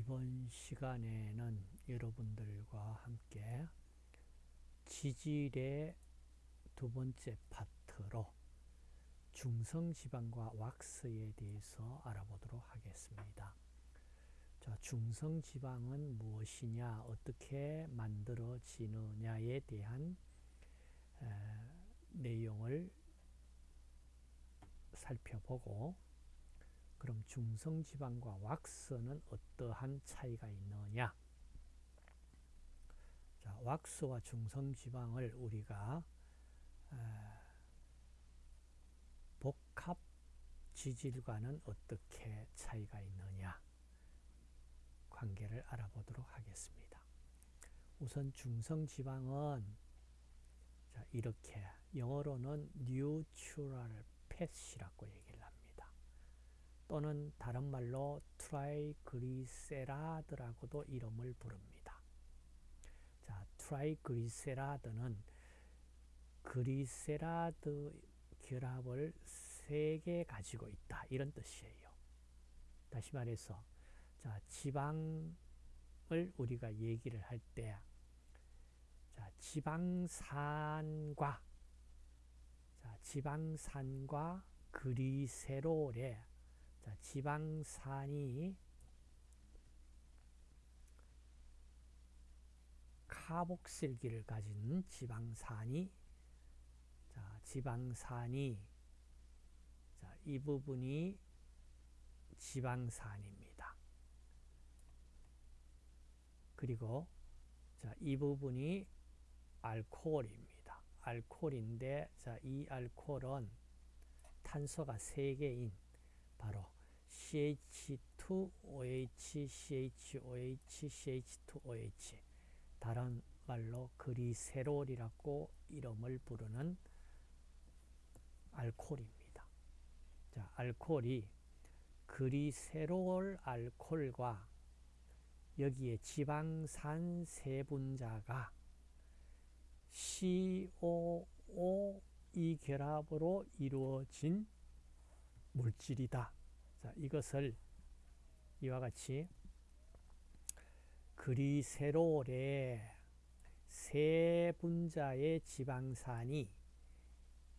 이번 시간에는 여러분들과 함께 지질의 두 번째 파트로 중성지방과 왁스에 대해서 알아보도록 하겠습니다. 자, 중성지방은 무엇이냐, 어떻게 만들어지느냐에 대한 에, 내용을 살펴보고 그럼 중성지방과 왁스는 어떠한 차이가 있느냐 자, 왁스와 중성지방을 우리가 복합 지질과는 어떻게 차이가 있느냐 관계를 알아보도록 하겠습니다. 우선 중성지방은 자, 이렇게 영어로는 neutral fat이라고 얘기를 합니다. 또는 다른 말로 triglyceride라고도 이름을 부릅니다. 자, triglyceride는 glyceride 결합을 세 개 가지고 있다. 이런 뜻이에요. 다시 말해서 자, 지방을 우리가 얘기를 할 때, 자, 지방산과, 자, 지방산과 그리세롤의, 자, 지방산이 카복실기를 가진 지방산이, 자, 지방산이, 자, 이 부분이 지방산입니다. 그리고 자, 이 부분이 알코올입니다. 알코올인데 자, 이 알코올은 탄소가 3개인 바로 CH2OH, CHOH, CH2OH 다른 말로 그리세롤이라고 이름을 부르는 알코올입니다. 자, 알코올이 그리세롤 알코올과 여기에 지방산 세분자가 COO 이 결합으로 이루어진 물질이다. 자, 이것을 이와 같이 그리세롤의 세 분자의 지방산이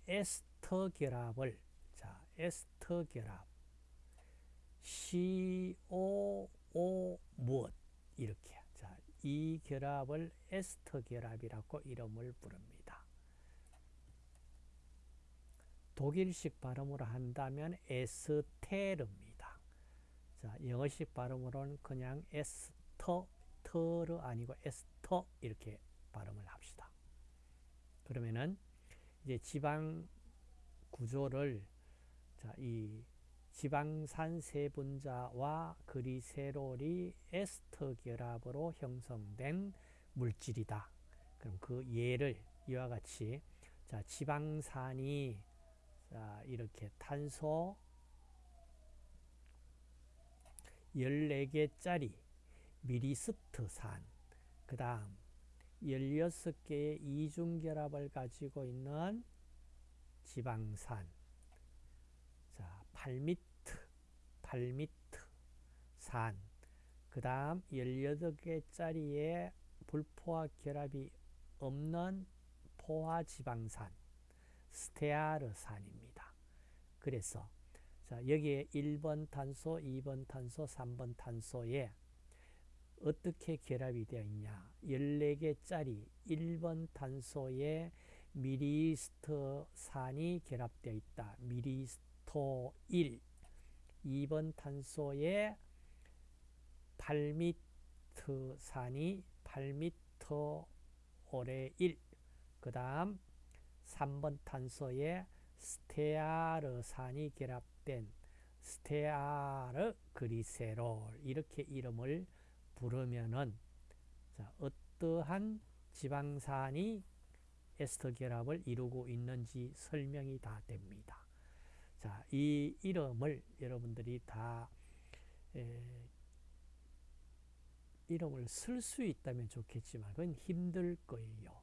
에스터 결합을 자, 에스터 결합 COO 무엇 이렇게 자, 이 결합을 에스터 결합이라고 이름을 부릅니다. 독일식 발음으로 한다면 에스테르입니다. 자, 영어식 발음으로는 그냥 에스터, 터르 아니고 에스터 이렇게 발음을 합시다. 그러면은 이제 지방 구조를 자, 이 지방산 세분자와 그리세롤이 에스터 결합으로 형성된 물질이다. 그럼 그 예를 이와 같이 자, 지방산이 자, 이렇게 탄소 14개짜리 미리스트산 그 다음 16개의 이중결합을 가지고 있는 지방산. 자, 8미트 8미트 산그 다음 18개짜리의 불포화 결합이 없는 포화지방산 스테아르산입니다. 그래서 자, 여기에 1번 탄소, 2번 탄소, 3번 탄소에 어떻게 결합이 되어 있냐 14개짜리 1번 탄소에 미리스트산이 결합되어 있다. 미리스토 1 2번 탄소에 8미트산이 8미터 올해 1. 그 다음 3번 탄소에 스테아르산이 결합된 스테아르 그리세롤 이렇게 이름을 부르면은 자, 어떠한 지방산이 에스터 결합을 이루고 있는지 설명이 다 됩니다. 자, 이 이름을 여러분들이 다 에, 이름을 쓸 수 있다면 좋겠지만 그건 힘들 거예요.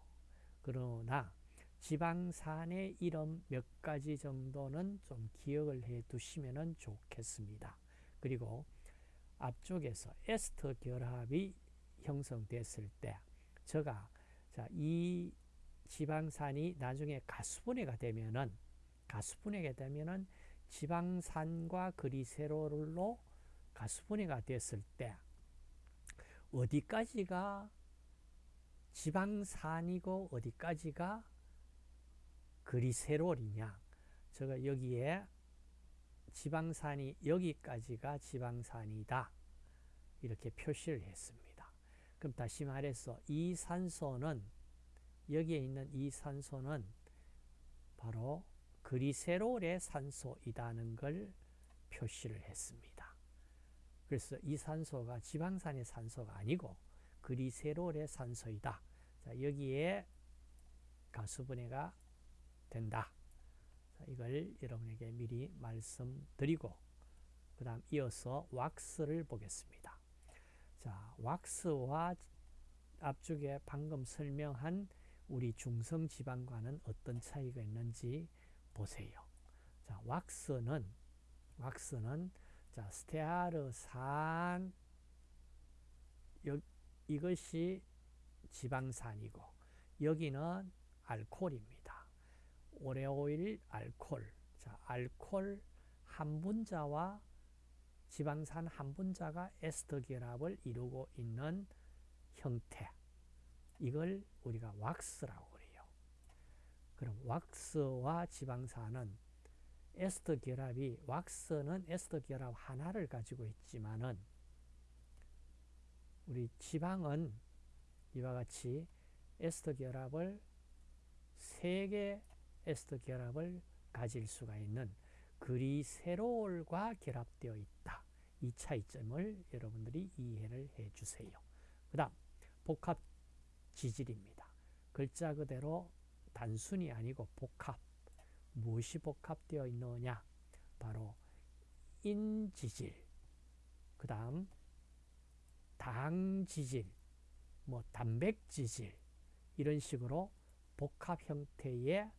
그러나 지방산의 이름 몇 가지 정도는 좀 기억을 해 두시면 좋겠습니다. 그리고 앞쪽에서 에스터 결합이 형성됐을 때 자, 이 지방산이 나중에 가수분해가 되면은 가수분해가 되면은 지방산과 그리세롤로 가수분해가 됐을 때 어디까지가 지방산이고 어디까지가 그리세롤이냐 제가 여기에 지방산이 여기까지가 지방산이다 이렇게 표시를 했습니다. 그럼 다시 말해서 이 산소는 여기에 있는 이 산소는 바로 그리세롤의 산소이다는 걸 표시를 했습니다. 그래서 이 산소가 지방산의 산소가 아니고 그리세롤의 산소이다. 자, 여기에 가수분해가 된다. 자, 이걸 여러분에게 미리 말씀드리고 그 다음 이어서 왁스를 보겠습니다. 자, 왁스와 앞쪽에 방금 설명한 우리 중성지방과는 어떤 차이가 있는지 보세요. 자, 왁스는 왁스는 자, 스테아르산 이것이 지방산이고 여기는 알코올입니다. 오레오일 알콜. 자, 알콜 한 분자와 지방산 한 분자가 에스터 결합을 이루고 있는 형태. 이걸 우리가 왁스라고 그래요. 그럼 왁스와 지방산은 에스터 결합이 왁스는 에스터 결합 하나를 가지고 있지만은 우리 지방은 이와 같이 에스터 결합을 세 개 에스터 결합을 가질 수가 있는 그리세롤과 결합되어 있다. 이 차이점을 여러분들이 이해를 해 주세요. 그 다음 복합 지질입니다. 글자 그대로 단순이 아니고 복합. 무엇이 복합되어 있느냐? 바로 인지질, 그 다음 당지질, 뭐 단백지질 이런 식으로 복합 형태의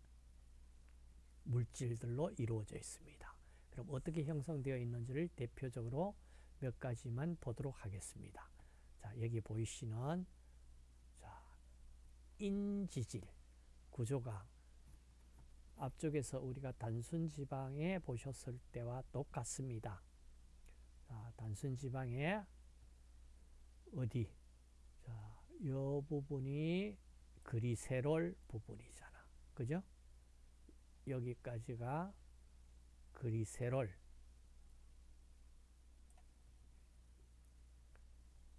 물질들로 이루어져 있습니다. 그럼 어떻게 형성되어 있는지를 대표적으로 몇 가지만 보도록 하겠습니다. 자, 여기 보이시는 자, 인지질 구조가 앞쪽에서 우리가 단순 지방에 보셨을 때와 똑같습니다. 자, 단순 지방에 어디? 자, 요 부분이 그리세롤 부분이잖아. 그죠? 여기까지가 그리세롤.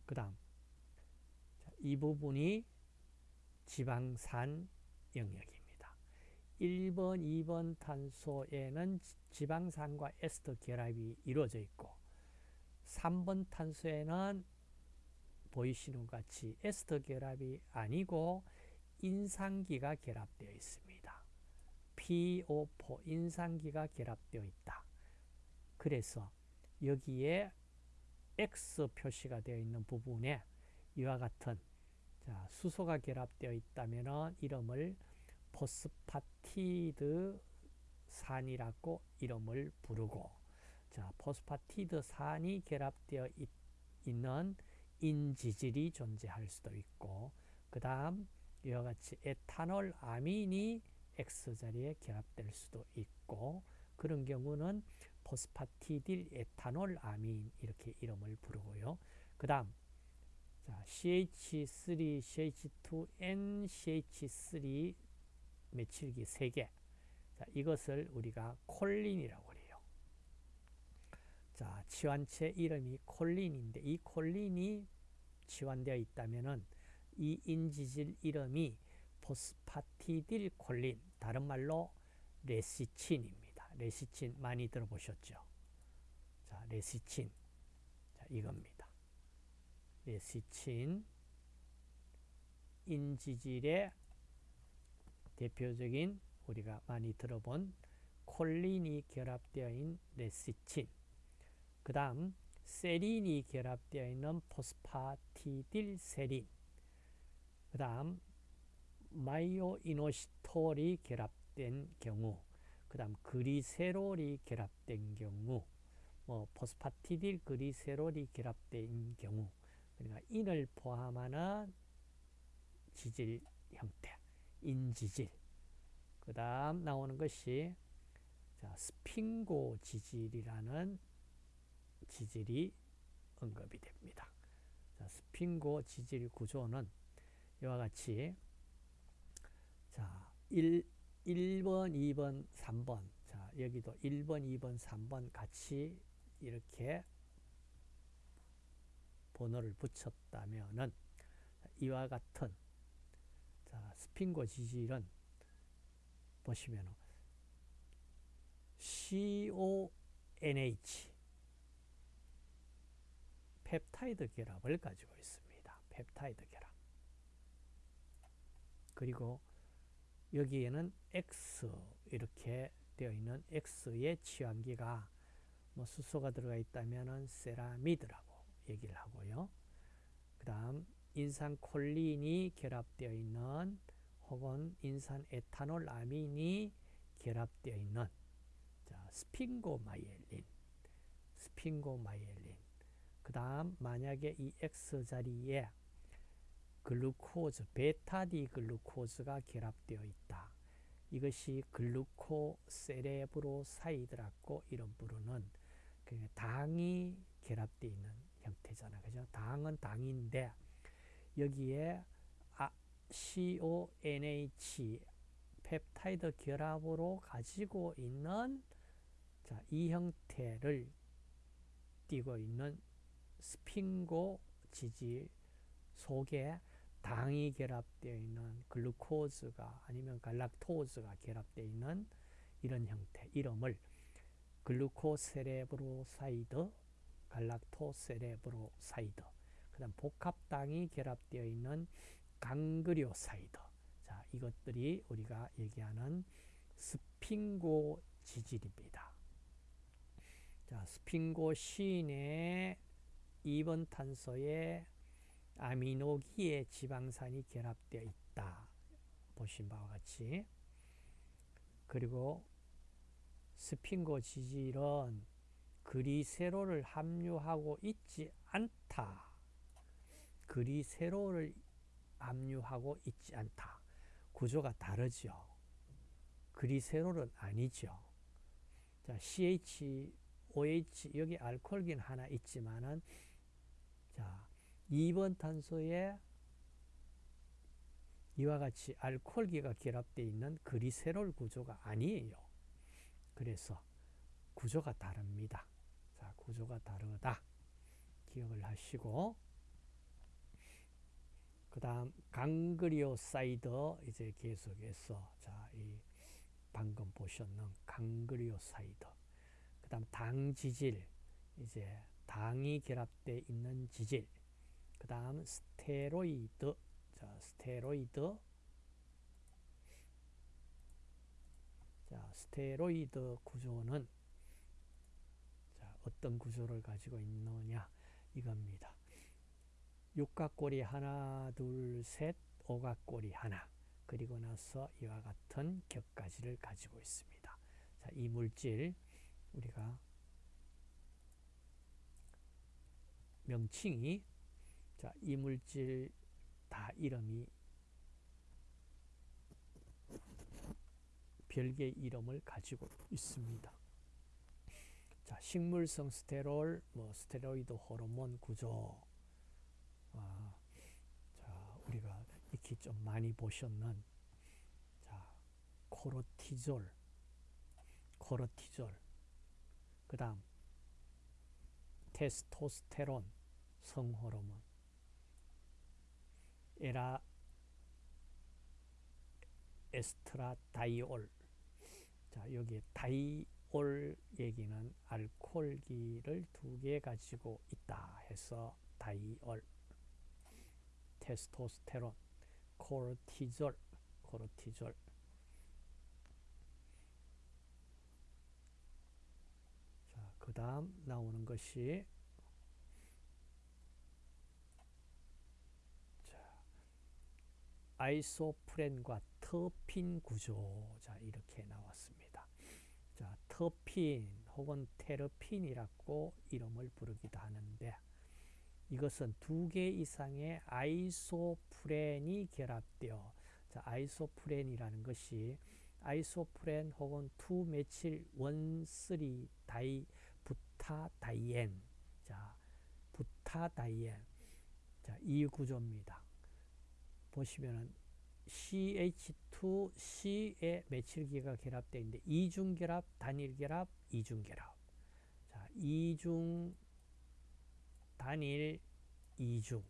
그 다음, 이 부분이 지방산 영역입니다. 1번, 2번 탄소에는 지방산과 에스터 결합이 이루어져 있고, 3번 탄소에는 보이시는 것 같이 에스터 결합이 아니고 인산기가 결합되어 있습니다. PO4 인산기가 결합되어 있다. 그래서 여기에 X 표시가 되어 있는 부분에 이와 같은 자, 수소가 결합되어 있다면 이름을 포스파티드 산이라고 이름을 부르고 자, 포스파티드 산이 결합되어 있, 있는 인지질이 존재할 수도 있고 그 다음 이와 같이 에탄올 아민이 X자리에 결합될 수도 있고 그런 경우는 phosphatidyl ethanolamine 이렇게 이름을 부르고요. 그 다음 CH3, CH2, NCH3 메칠기 3개 자, 이것을 우리가 콜린이라고 해요. 자, 치환체 이름이 콜린인데 이 콜린이 치환되어 있다면 은 이 인지질 이름이 포스파티딜 콜린 다른 말로 레시친입니다. 레시친 많이 들어보셨죠? 자, 레시친. 자, 이겁니다. 레시친 인지질의 대표적인 우리가 많이 들어본 콜린이 결합되어 있는 레시친 그 다음 세린이 결합되어 있는 phosphatidyl 세린 그 다음 myo-inositol이 결합된 경우 그 다음 그리세롤이 결합된 경우 뭐 포스파티딜 그리세롤이 결합된 경우 그러니까 인을 포함하는 지질 형태, 인지질. 그 다음 나오는 것이 자, 스핑고 지질이라는 지질이 언급이 됩니다. 자, 스핑고 지질 구조는 이와 같이 자, 1, 1번, 2번, 3번 자, 여기도 1번, 2번, 3번 같이 이렇게 번호를 붙였다면은 이와 같은 자, 스핑고 지질은 보시면 CONH 펩타이드 결합을 가지고 있습니다. 펩타이드 결합. 그리고 여기에는 X 이렇게 되어 있는 X의 치환기가 뭐 수소가 들어가 있다면 세라미드라고 얘기를 하고요. 그 다음 인산콜린이 결합되어 있는 혹은 인산 에탄올 아민이 결합되어 있는 자, sphingomyelin sphingomyelin 그 다음 만약에 이 X 자리에 글루코즈, 베타 D 글루코즈가 결합되어 있다. 이것이 glucocerebroside라고 이름 부르는 그 당이 결합되어 있는 형태잖아. 그죠? 당은 당인데 여기에 아, CONH 펩타이드 결합으로 가지고 있는 자, 이 형태를 띠고 있는 스핑고 지질 속에 당이 결합되어 있는 글루코즈가 아니면 갈락토즈가 결합되어 있는 이런 형태 이름을 glucocerebroside galactocerebroside 그 다음 복합당이 결합되어 있는 ganglioside 자 이것들이 우리가 얘기하는 스핑고 지질입니다. 자 스핑고 시인의 2번 탄소에 아미노기의 지방산이 결합되어 있다. 보신 바와 같이 그리고 스핑고 지질은 그리세롤을 함유하고 있지 않다. 그리세롤을 함유하고 있지 않다. 구조가 다르죠. 그리세롤은 아니죠. 자, CH, OH 여기 알코올긴 하나 있지만은 자, 2번 탄소에 이와 같이 알코올기가 결합되어 있는 그리세롤 구조가 아니에요. 그래서 구조가 다릅니다. 자, 구조가 다르다. 기억을 하시고 그 다음 ganglioside 이제 계속해서 자, 이 방금 보셨는 ganglioside 그 다음 당지질 이제 당이 결합되어 있는 지질 그 다음 스테로이드 자, 스테로이드 자, 스테로이드 구조는 자, 어떤 구조를 가지고 있느냐 이겁니다. 육각고리 하나, 둘, 셋, 오각고리 하나 그리고 나서 이와 같은 격가지를 가지고 있습니다. 자, 이 물질 우리가 명칭이 자, 이 물질 다 이름이 별개의 이름을 가지고 있습니다. 자, 식물성 스테롤, 뭐 스테로이드 호르몬 구조. 아, 자, 우리가 익히 좀 많이 보셨는 자, 코르티졸, 코르티졸. 그다음 테스토스테론 성호르몬. 에라 estradiol. 자 여기 다이올 얘기는 알코올기를 두 개 가지고 있다 해서 다이올. 테스토스테론 코르티졸 코르티졸. 자 그 다음 나오는 것이 isoprene과 terpene 구조 자 이렇게 나왔습니다. 자 terpene 혹은 테르핀이라고 이름을 부르기도 하는데 이것은 두 개 이상의 isoprene이 결합되어 자, isoprene이라는 것이 isoprene 혹은 two methyl one three di butadiene 자 부타다이엔 자, 이 구조입니다. 보시면은 CH2C에 메칠기가 결합되어 있는데 이중결합, 단일결합, 이중결합. 자, 이중, 단일, 이중.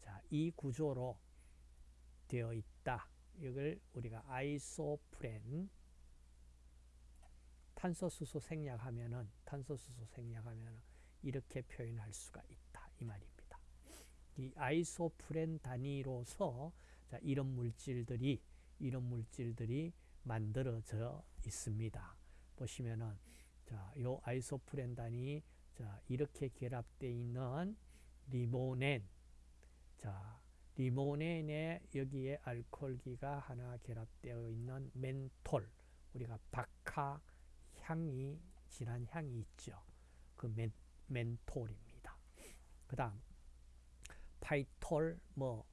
자, 이 구조로 되어 있다. 이걸 우리가 아이소프렌 탄소수소 생략하면은 탄소수소 생략하면은 이렇게 표현할 수가 있다. 이 말입니다. 이 아이소프렌 단위로서 자, 이런 물질들이 이런 물질들이 만들어져 있습니다. 보시면은 자, 요 아이소프렌 단위 자, 이렇게 결합되어 있는 리모넨 자, 리모넨에 여기에 알코올기가 하나 결합되어 있는 멘톨 우리가 박하 향이 진한 향이 있죠. 그 멘, 멘톨입니다. 그 다음 phytol 뭐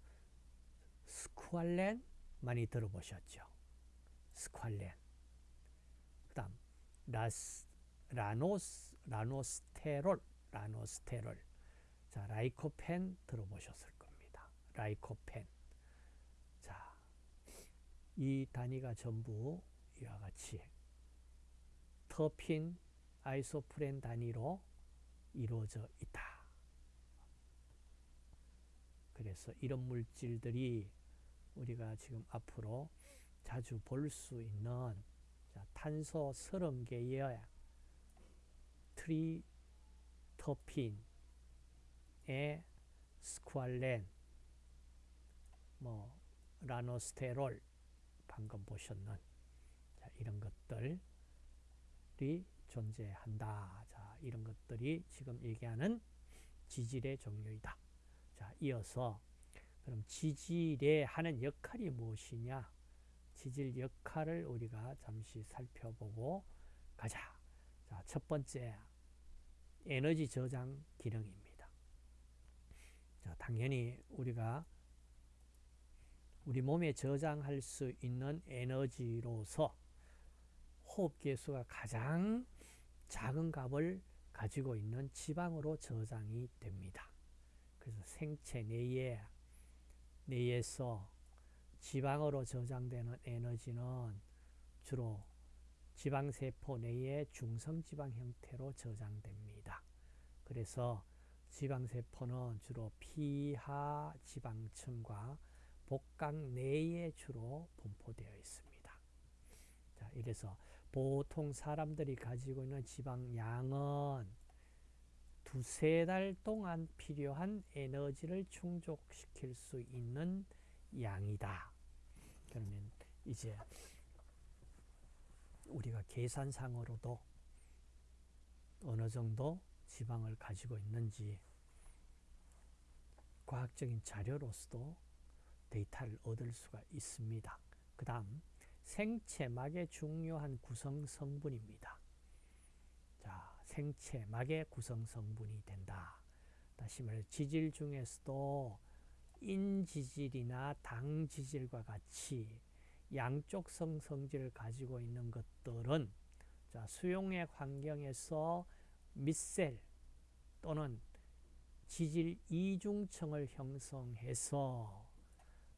squalene 많이 들어보셨죠. squalene 그 다음 라스, 라노스, lanosterol lanosterol 자 lycopene 들어보셨을 겁니다. lycopene 자, 이 단위가 전부 이와 같이 터핀 아이소프렌 단위로 이루어져 있다. 그래서 이런 물질들이 우리가 지금 앞으로 자주 볼 수 있는 탄소 30개의 트리터핀의 스쿠알렌, 뭐 라노스테롤 방금 보셨는 자, 이런 것들이 존재한다. 자, 이런 것들이 지금 얘기하는 지질의 종류이다. 자, 이어서 그럼 지질에 하는 역할이 무엇이냐? 지질 역할을 우리가 잠시 살펴보고 가자. 자, 첫 번째 에너지 저장 기능입니다. 자, 당연히 우리가 우리 몸에 저장할 수 있는 에너지로서 호흡계수가 가장 작은 값을 가지고 있는 지방으로 저장이 됩니다. 그래서 생체 내에 내에서 지방으로 저장되는 에너지는 주로 지방세포 내에 중성지방 형태로 저장됩니다. 그래서 지방세포는 주로 피하 지방층과 복강 내에 주로 분포되어 있습니다. 자, 이래서 보통 사람들이 가지고 있는 지방량은 두세 달 동안 필요한 에너지를 충족시킬 수 있는 양이다. 그러면 이제 우리가 계산상으로도 어느 정도 지방을 가지고 있는지 과학적인 자료로서도 데이터를 얻을 수가 있습니다. 그 다음 생체막의 중요한 구성 성분입니다. 자, 생체막의 구성 성분이 된다. 다시 말해 지질 중에서도 인지질이나 당지질과 같이 양쪽성 성질을 가지고 있는 것들은 자, 수용액 환경에서 밑셀 또는 지질 이중층을 형성해서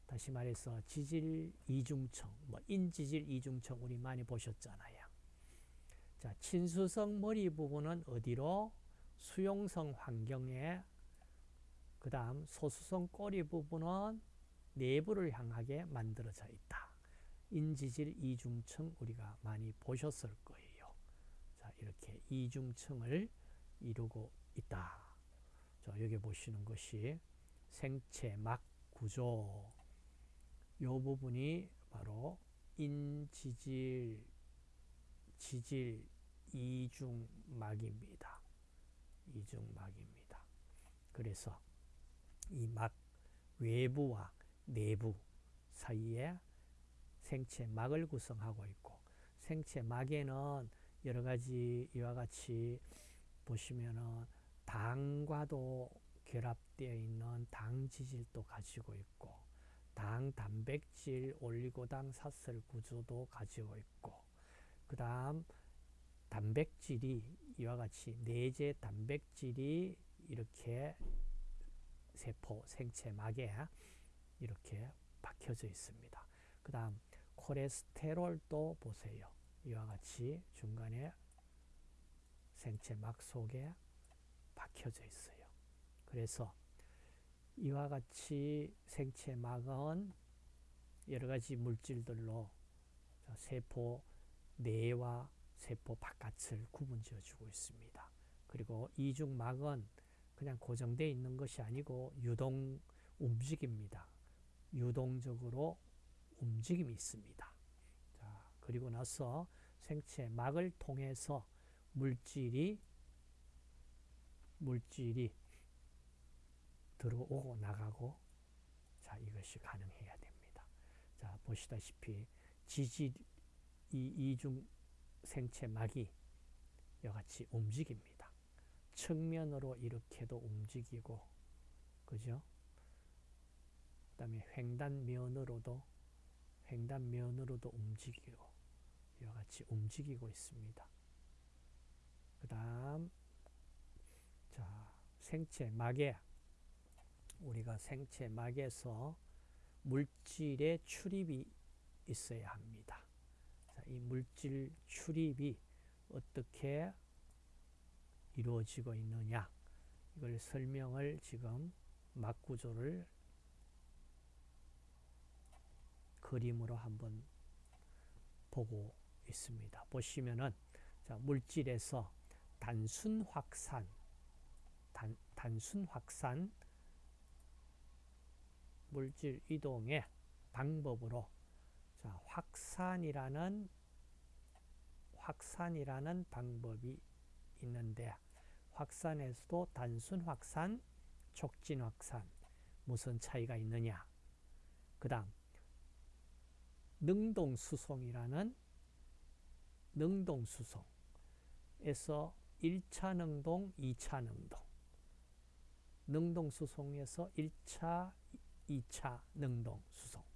다시 말해서 지질 이중층, 뭐 인지질 이중층 우리 많이 보셨잖아요. 자, 친수성 머리 부분은 어디로? 수용성 환경에 그 다음 소수성 꼬리 부분은 내부를 향하게 만들어져 있다. 인지질 이중층 우리가 많이 보셨을 거예요. 자, 이렇게 이중층을 이루고 있다. 자, 여기 보시는 것이 생체 막 구조. 요 부분이 바로 인지질, 지질 이중막입니다. 이중막입니다. 그래서 이 막 외부와 내부 사이에 생체 막을 구성하고 있고 생체 막에는 여러 가지 이와 같이 보시면은 당과도 결합되어 있는 당 지질도 가지고 있고 당 단백질 올리고당 사슬 구조도 가지고 있고 그 다음 단백질이 이와 같이 내재 단백질이 이렇게 세포 생체막에 이렇게 박혀져 있습니다. 그 다음 콜레스테롤도 보세요. 이와 같이 중간에 생체막 속에 박혀져 있어요. 그래서 이와 같이 생체막은 여러 가지 물질들로 세포 내와 세포 바깥을 구분지어 주고 있습니다. 그리고 이중막은 그냥 고정되어 있는 것이 아니고 유동 움직입니다. 유동적으로 움직임이 있습니다. 자, 그리고 나서 생체 막을 통해서 물질이 물질이 들어오고 나가고 자 이것이 가능해야 됩니다. 자 보시다시피 지질 이 이중 생체 막이 이같이 움직입니다. 측면으로 이렇게도 움직이고 그죠? 그 다음에 횡단면으로도 횡단면으로도 움직이고 이와 같이 움직이고 있습니다. 그 다음 자 생체 막에 우리가 생체 막에서 물질의 출입이 있어야 합니다. 자, 이 물질 출입이 어떻게 이루어지고 있느냐 이걸 설명을 지금 막구조를 그림으로 한번 보고 있습니다. 보시면은 자, 물질에서 단순 확산 단, 단순 확산 물질 이동의 방법으로 자, 확산이라는 확산이라는 방법이 있는데 확산에서도 단순 확산, 촉진 확산 무슨 차이가 있느냐? 그 다음 능동 수송이라는 능동 수송에서 1차 능동, 2차 능동 능동 수송에서 1차 2차 능동 수송.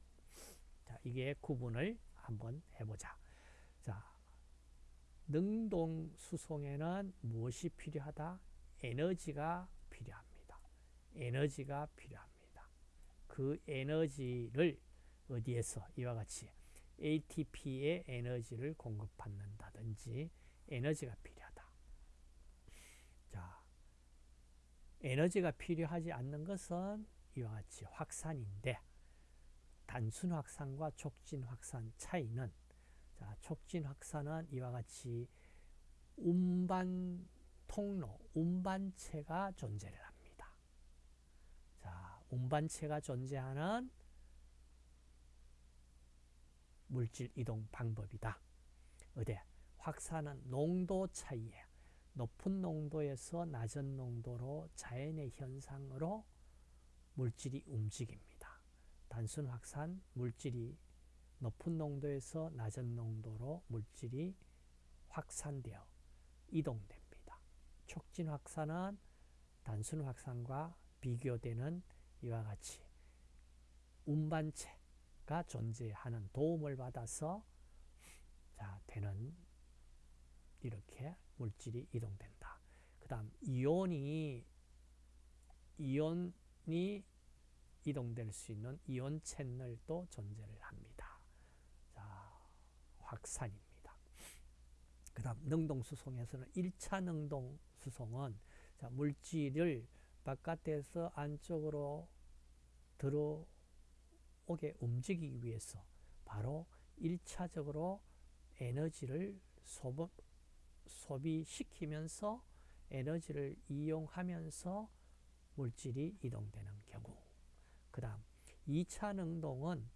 자, 이게 구분을 한번 해보자. 자, 능동 수송에는 무엇이 필요하다? 에너지가 필요합니다. 에너지가 필요합니다. 그 에너지를 어디에서 이와 같이 ATP의 에너지를 공급받는다든지 에너지가 필요하다. 자, 에너지가 필요하지 않는 것은 이와 같이 확산인데 단순 확산과 촉진 확산 차이는 자, 촉진 확산은 이와 같이 운반 통로, 운반체가 존재를 합니다. 자, 운반체가 존재하는 물질 이동 방법이다. 어디? 확산은 농도 차이에 높은 농도에서 낮은 농도로 자연의 현상으로 물질이 움직입니다. 단순 확산 물질이 높은 농도에서 낮은 농도로 물질이 확산되어 이동됩니다. 촉진 확산은 단순 확산과 비교되는 이와 같이 운반체가 존재하는 도움을 받아서 자, 되는 이렇게 물질이 이동된다. 그 다음 이온이 이온 이 이동될 수 있는 이온 채널도 존재를 합니다. 자, 확산입니다. 그 다음 능동수송에서는 1차 능동수송은 자, 물질을 바깥에서 안쪽으로 들어오게 움직이기 위해서 바로 1차적으로 에너지를 소비, 소비시키면서 에너지를 이용하면서 물질이 이동되는 경우 그 다음 2차 능동은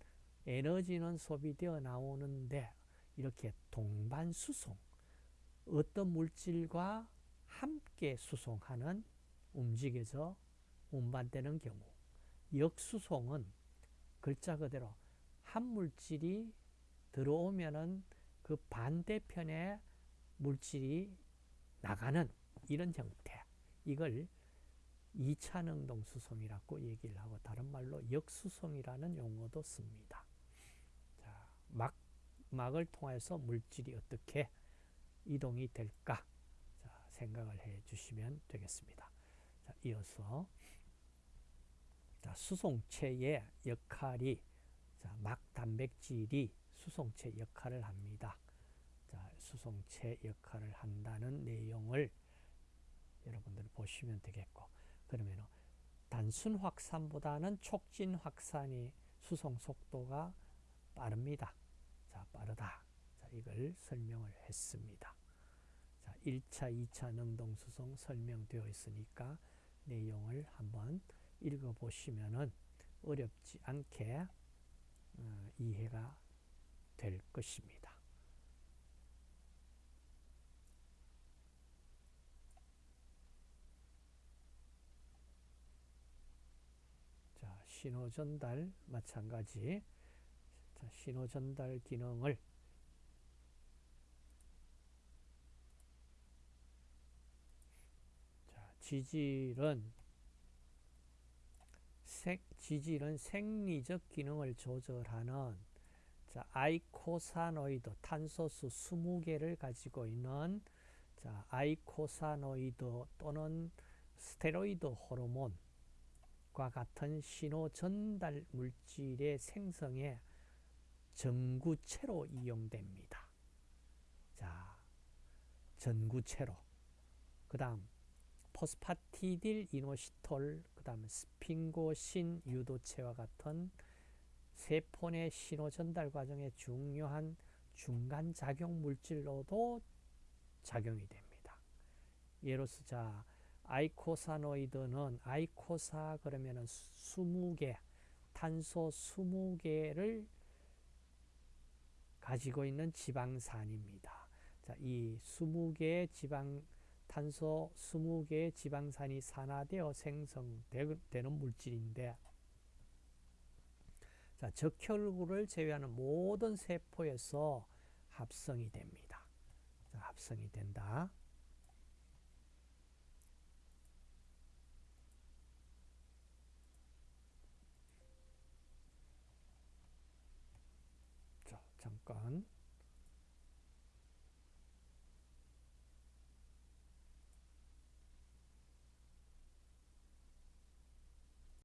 에너지는 소비되어 나오는데 이렇게 동반 수송 어떤 물질과 함께 수송하는 움직여져 운반되는 경우 역수송은 글자 그대로 한 물질이 들어오면은 그 반대편에 물질이 나가는 이런 형태 이걸 2차 능동 수송이라고 얘기를 하고 다른 말로 역수송이라는 용어도 씁니다. 자, 막 막을 통해서 물질이 어떻게 이동이 될까 자, 생각을 해 주시면 되겠습니다. 자, 이어서 자, 수송체의 역할이 자, 막 단백질이 수송체 역할을 합니다. 자, 수송체 역할을 한다는 내용을 여러분들 보시면 되겠고 그러면 단순 확산보다는 촉진 확산이 수송 속도가 빠릅니다. 자, 빠르다. 자, 이걸 설명을 했습니다. 자, 1차, 2차 능동 수송 설명되어 있으니까 내용을 한번 읽어 보시면은 어렵지 않게 어, 이해가 될 것입니다. 자, 신호 전달 마찬가지. 자, 신호 전달 기능을 자, 지질은 생, 지질은 생리적 기능을 조절하는 자, eicosanoid 탄소수 20개를 가지고 있는 자, eicosanoid 또는 스테로이드 호르몬 과 같은 신호 전달 물질의 생성에 전구체로 이용됩니다. 자, 전구체로. 그 다음, phosphatidyl inositol, 그 다음 sphingosine 유도체와 같은 세포 내 신호 전달 과정에 중요한 중간 작용 물질로도 작용이 됩니다. 예로서 자 eicosanoid는 eicosa 그러면은 20개 탄소 20개를 가지고 있는 지방산입니다. 자, 이 20개의 지방 탄소 20개의 지방산이 산화되어 생성되는 물질인데 자, 적혈구를 제외하는 모든 세포에서 합성이 됩니다. 자, 합성이 된다. 자, 잠깐